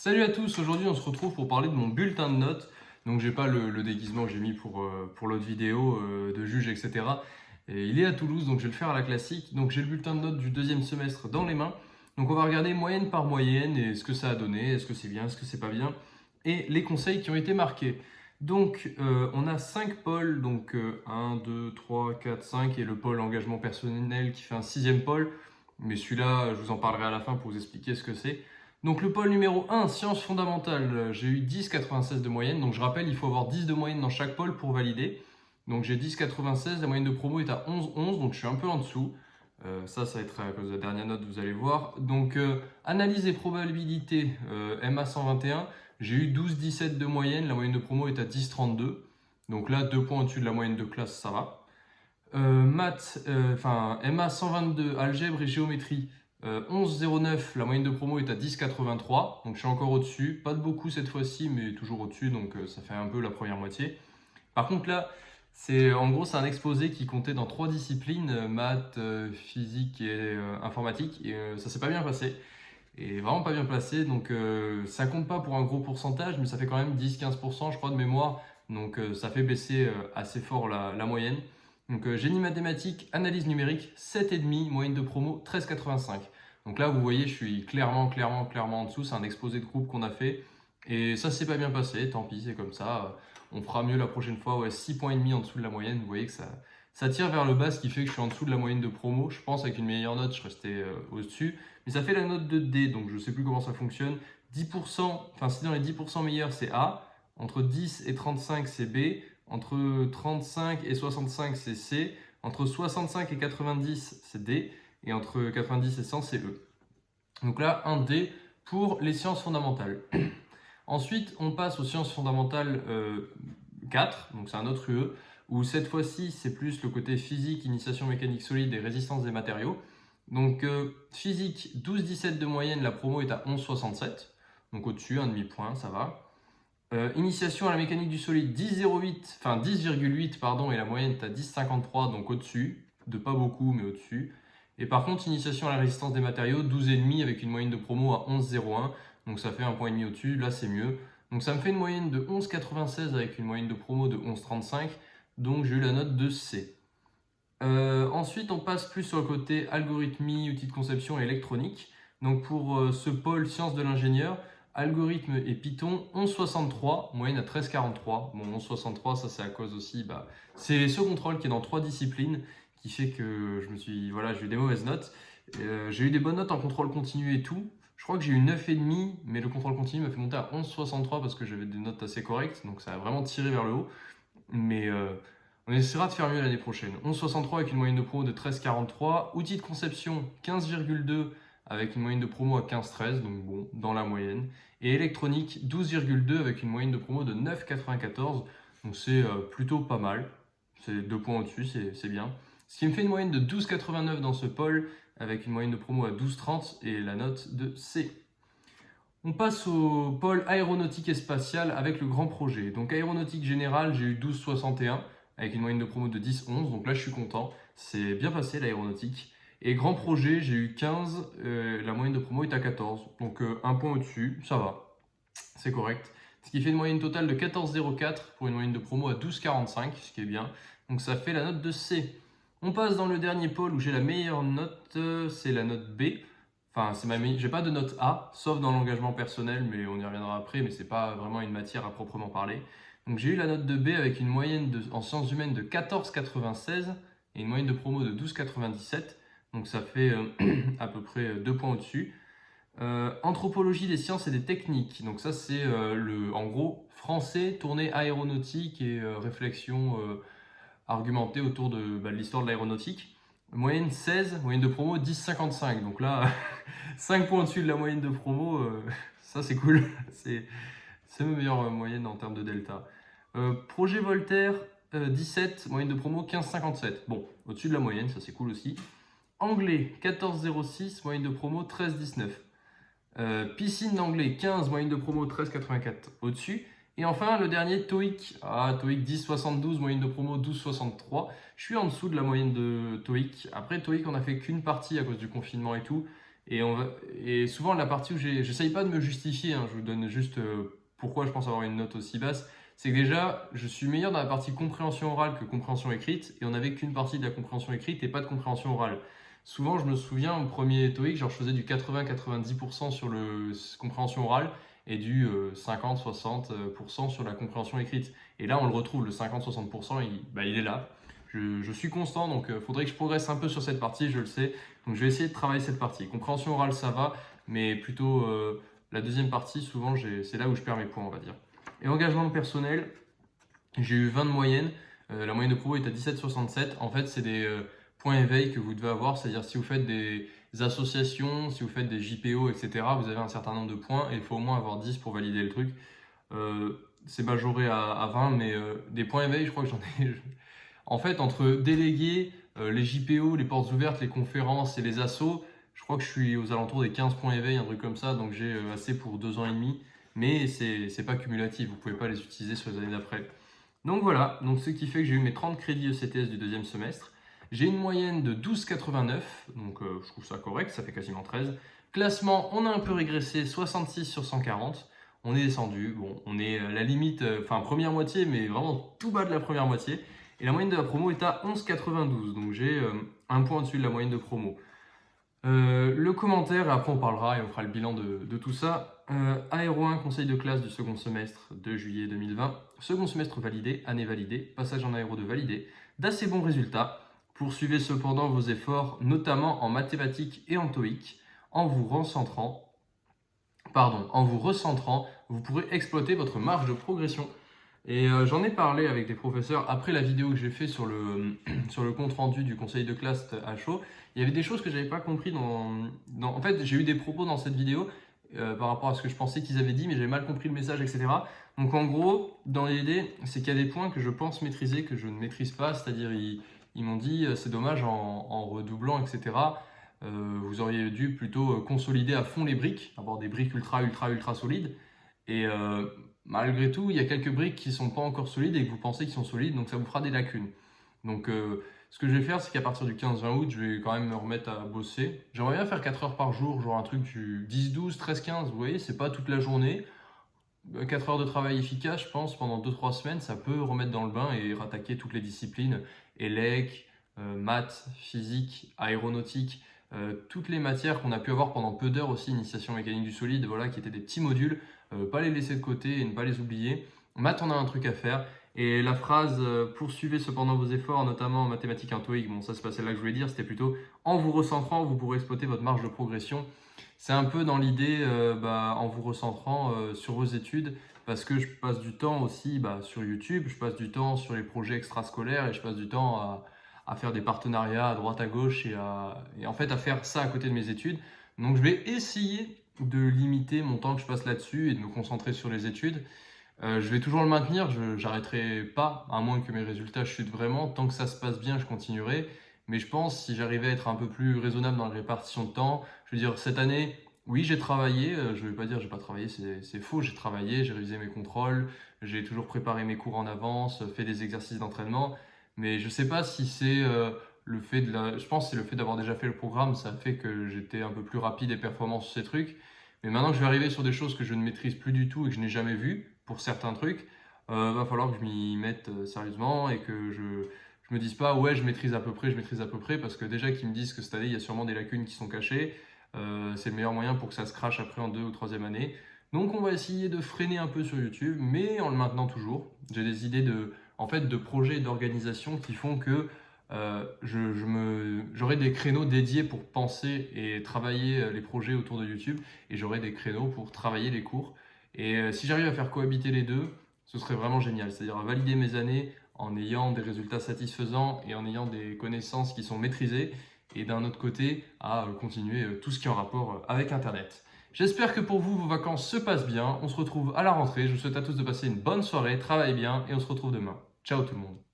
Salut à tous, aujourd'hui on se retrouve pour parler de mon bulletin de notes. Donc j'ai pas le, déguisement que j'ai mis pour, euh, pour l'autre vidéo euh, de juge, etc. Et il est à Toulouse, donc je vais le faire à la classique. Donc j'ai le bulletin de notes du deuxième semestre dans les mains. Donc on va regarder moyenne par moyenne et ce que ça a donné, est-ce que c'est bien, est-ce que c'est pas bien, et les conseils qui ont été marqués. Donc euh, on a 5 pôles, donc 1, 2, 3, 4, 5, et le pôle engagement personnel qui fait un sixième pôle. Mais celui-là, je vous en parlerai à la fin pour vous expliquer ce que c'est. Donc le pôle numéro 1, sciences fondamentales, j'ai eu 10,96 de moyenne. Donc je rappelle, il faut avoir 10 de moyenne dans chaque pôle pour valider. Donc j'ai 10,96, la moyenne de promo est à 11,11, donc je suis un peu en dessous. Euh, ça, ça va être à cause de la dernière note, vous allez voir. Donc euh, analyse et probabilité, euh, MA 121, j'ai eu 12,17 de moyenne, la moyenne de promo est à 10,32. Donc là, deux points au-dessus de la moyenne de classe, ça va. maths, enfin MA 122, algèbre et géométrie, 11,09, euh, la moyenne de promo est à 10,83, donc je suis encore au-dessus. Pas de beaucoup cette fois-ci, mais toujours au-dessus, donc euh, ça fait un peu la première moitié. Par contre là, c'est en gros c'est un exposé qui comptait dans trois disciplines, euh, maths, physique et informatique, et ça s'est pas bien passé. Et vraiment pas bien placé, donc ça compte pas pour un gros pourcentage, mais ça fait quand même 10-15% je crois de mémoire, donc ça fait baisser assez fort la, la moyenne. Donc euh, génie mathématique, analyse numérique, 7,5, moyenne de promo 13,85. Donc là, vous voyez, je suis clairement, clairement, clairement en dessous. C'est un exposé de groupe qu'on a fait. Et ça s'est pas bien passé, tant pis, c'est comme ça. On fera mieux la prochaine fois. Ouais, 6 points et demi en dessous de la moyenne. Vous voyez que ça, ça tire vers le bas, ce qui fait que je suis en dessous de la moyenne de promo. Je pense avec une meilleure note, je restais euh, au-dessus. Mais ça fait la note de D, donc je ne sais plus comment ça fonctionne. 10%, enfin si dans les 10% meilleurs, c'est A. Entre 10 et 35, c'est B. Entre 35 et 65, c'est C. Entre 65 et 90, c'est D. Et entre 90 et 100, c'est E. Donc là, un D pour les sciences fondamentales. Ensuite, on passe aux sciences fondamentales 4, euh, donc c'est un autre UE, où cette fois-ci, c'est plus le côté physique, initiation mécanique solide et résistance des matériaux. Donc euh, physique, 12-17 de moyenne, la promo est à 11,67, donc au-dessus, un demi-point, ça va. Euh, initiation à la mécanique du solide 10,08, enfin 10,8 pardon, et la moyenne est à 10,53, donc au-dessus, de pas beaucoup mais au-dessus. Et par contre, initiation à la résistance des matériaux 12,5 avec une moyenne de promo à 11,01, donc ça fait un point et demi au-dessus, là c'est mieux. Donc ça me fait une moyenne de 11,96 avec une moyenne de promo de 11,35, donc j'ai eu la note de C. Euh, ensuite, on passe plus sur le côté algorithmie, outils de conception et électronique. Donc pour euh, ce pôle sciences de l'ingénieur, Algorithme et Python, 11,63, moyenne à 13,43. Bon, 11,63, ça c'est à cause aussi, bah, c'est ce contrôle qui est dans trois disciplines qui fait que je me suis, voilà, j'ai eu des mauvaises notes. Euh, j'ai eu des bonnes notes en contrôle continu et tout. Je crois que j'ai eu 9,5, mais le contrôle continu m'a fait monter à 11,63 parce que j'avais des notes assez correctes, donc ça a vraiment tiré vers le haut. Mais euh, on essaiera de faire mieux l'année prochaine. 11,63 avec une moyenne de pro de 13,43. Outils de conception, 15,2 avec une moyenne de promo à 15,13, donc bon, dans la moyenne. Et électronique, 12,2 avec une moyenne de promo de 9,94, donc c'est euh, plutôt pas mal. C'est deux points au-dessus, c'est bien. Ce qui me fait une moyenne de 12,89 dans ce pôle, avec une moyenne de promo à 12,30 et la note de C. On passe au pôle aéronautique et spatial avec le grand projet. Donc aéronautique générale, j'ai eu 12,61 avec une moyenne de promo de 10,11, donc là je suis content. C'est bien passé l'aéronautique. Et grand projet, j'ai eu 15, euh, la moyenne de promo est à 14. Donc euh, un point au-dessus, ça va, c'est correct. Ce qui fait une moyenne totale de 14,04 pour une moyenne de promo à 12,45, ce qui est bien. Donc ça fait la note de C. On passe dans le dernier pôle où j'ai la meilleure note, euh, c'est la note B. Enfin, c'est ma j'ai pas de note A, sauf dans l'engagement personnel, mais on y reviendra après, mais c'est pas vraiment une matière à proprement parler. Donc j'ai eu la note de B avec une moyenne en sciences humaines de 14,96 et une moyenne de promo de 12,97. Donc ça fait euh, à peu près deux points au-dessus. Euh, anthropologie des sciences et des techniques. Donc ça c'est euh, le, en gros français tourné aéronautique et réflexion argumentée autour de, bah, de l'histoire de l'aéronautique. Moyenne 16, moyenne de promo 10,55. Donc là, 5 points au-dessus de la moyenne de promo, ça c'est cool. c'est ma meilleure moyenne en termes de delta. projet Voltaire, 17, moyenne de promo 15,57. Bon, au-dessus de la moyenne, ça c'est cool aussi. Anglais, 14,06, moyenne de promo 13,19. Euh, piscine d'anglais, 15, moyenne de promo 13,84 au-dessus. Et enfin, le dernier, TOEIC. Ah, TOEIC 10,72, moyenne de promo 12,63. Je suis en dessous de la moyenne de TOEIC. Après, TOEIC, on n'a fait qu'une partie à cause du confinement et tout. Et souvent, la partie où j'essaye pas de me justifier, hein, je vous donne juste euh, pourquoi je pense avoir une note aussi basse, c'est que déjà, je suis meilleur dans la partie compréhension orale que compréhension écrite, et on n'avait qu'une partie de la compréhension écrite et pas de compréhension orale. Souvent, je me souviens, au premier TOEIC, genre, je faisais du 80-90% sur la compréhension orale et du 50-60% euh, sur la compréhension écrite. Et là, on le retrouve, le 50-60%, il, bah, il est là. Je, suis constant, donc il euh, faudrait que je progresse un peu sur cette partie, je le sais. Donc je vais essayer de travailler cette partie. Compréhension orale, ça va, mais plutôt euh, la deuxième partie, souvent, c'est là où je perds mes points, on va dire. Et engagement personnel, j'ai eu 20 de moyenne. La moyenne de promo est à 17,67. En fait, c'est des points éveil que vous devez avoir, c'est-à-dire si vous faites des associations, si vous faites des JPO, etc., vous avez un certain nombre de points et il faut au moins avoir 10 pour valider le truc. c'est majoré à, à 20, mais des points éveil, je crois que j'en ai, en fait, entre délégués, euh, les JPO, les portes ouvertes, les conférences et les assos, je crois que je suis aux alentours des 15 points éveil, un truc comme ça, donc j'ai euh, assez pour deux ans et demi. Mais c'est pas cumulatif, vous pouvez pas les utiliser sur les années d'après. Donc voilà, donc ce qui fait que j'ai eu mes 30 crédits ECTS du deuxième semestre. J'ai une moyenne de 12,89, donc euh, je trouve ça correct, ça fait quasiment 13. Classement, on a un peu régressé, 66 sur 140. On est descendu, bon, on est à la limite, enfin première moitié, mais vraiment tout bas de la première moitié. Et la moyenne de la promo est à 11,92. Donc j'ai euh, un point au-dessus de la moyenne de promo. Euh, le commentaire, et après on parlera et on fera le bilan de, tout ça. Euh, Aéro 1, conseil de classe du second semestre de juillet 2020. Second semestre validé, année validée, passage en aéro 2 validé. D'assez bons résultats. Poursuivez cependant vos efforts, notamment en mathématiques et en TOEIC, en vous recentrant. Pardon, en vous recentrant, vous pourrez exploiter votre marge de progression. Et euh, j'en ai parlé avec des professeurs après la vidéo que j'ai fait sur le, sur le compte rendu du conseil de classe à chaud. Il y avait des choses que je n'avais pas compris dans, En fait, j'ai eu des propos dans cette vidéo euh, par rapport à ce que je pensais qu'ils avaient dit, mais j'avais mal compris le message, etc. Donc en gros, dans l'idée, c'est qu'il y a des points que je pense maîtriser, que je ne maîtrise pas, c'est-à-dire ils, m'ont dit euh, c'est dommage en, redoublant, etc. vous auriez dû plutôt consolider à fond les briques, avoir des briques ultra, ultra, ultra solides. Et malgré tout, il y a quelques briques qui ne sont pas encore solides et que vous pensez qu'ils sont solides, donc ça vous fera des lacunes. Donc euh, ce que je vais faire, c'est qu'à partir du 15-20 août, je vais quand même me remettre à bosser. J'aimerais bien faire 4 heures par jour, genre un truc du 10-12, 13-15, vous voyez, c'est pas toute la journée. 4 heures de travail efficace, je pense, pendant 2-3 semaines, ça peut remettre dans le bain et rattaquer toutes les disciplines, ELEC, euh, maths, physique, aéronautique, euh, toutes les matières qu'on a pu avoir pendant peu d'heures aussi, initiation mécanique du solide, voilà, qui étaient des petits modules, euh, pas les laisser de côté et ne pas les oublier. Math, on a un truc à faire. Et la phrase poursuivez cependant vos efforts, notamment en mathématiques intoïques, bon ça c'est pas celle-là que je voulais dire, c'était plutôt en vous recentrant, vous pourrez exploiter votre marge de progression. C'est un peu dans l'idée, bah, en vous recentrant sur vos études, parce que je passe du temps aussi bah, sur YouTube, je passe du temps sur les projets extrascolaires et je passe du temps à, faire des partenariats à droite à gauche et, à, en fait à faire ça à côté de mes études. Donc je vais essayer de limiter mon temps que je passe là-dessus et de me concentrer sur les études. Euh, je vais toujours le maintenir, je n'arrêterai pas, à moins que mes résultats chutent vraiment. Tant que ça se passe bien, je continuerai. Mais je pense, si j'arrivais à être un peu plus raisonnable dans la répartition de temps, je veux dire, cette année, oui, j'ai travaillé, euh, je ne vais pas dire j'ai pas travaillé, c'est faux, j'ai travaillé, j'ai révisé mes contrôles, j'ai toujours préparé mes cours en avance, fait des exercices d'entraînement, mais je ne sais pas si c'est euh, le fait de la... Je pense que c'est le fait d'avoir déjà fait le programme, ça fait que j'étais un peu plus rapide et performant sur ces trucs. Mais maintenant que je vais arriver sur des choses que je ne maîtrise plus du tout et que je n'ai jamais vues, pour certains trucs, euh, va falloir que je m'y mette euh, sérieusement et que je ne me dise pas ouais je maîtrise à peu près, je maîtrise à peu près, parce que déjà qu'ils me disent que cette année il y a sûrement des lacunes qui sont cachées, euh, c'est le meilleur moyen pour que ça se crache après en deux ou troisième année. Donc on va essayer de freiner un peu sur YouTube, mais en le maintenant toujours. J'ai des idées de en fait, de projets d'organisation qui font que euh, j'aurai des créneaux dédiés pour penser et travailler euh, les projets autour de YouTube et j'aurai des créneaux pour travailler les cours. Et euh, si j'arrive à faire cohabiter les deux, ce serait vraiment génial. C'est-à-dire à valider mes années en ayant des résultats satisfaisants et en ayant des connaissances qui sont maîtrisées et d'un autre côté à continuer tout ce qui est en rapport avec Internet. J'espère que pour vous, vos vacances se passent bien. On se retrouve à la rentrée. Je vous souhaite à tous de passer une bonne soirée, travaillez bien et on se retrouve demain. Ciao tout le monde